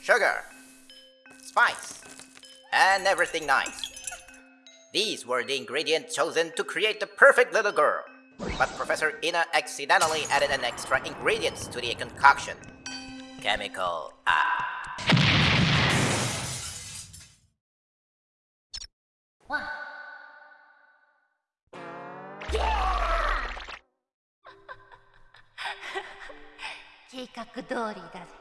sugar, spice, and everything nice. These were the ingredients chosen to create the perfect little girl. But Professor Ina accidentally added an extra ingredient to the concoction. Chemical ah. One. 計画通りだぜ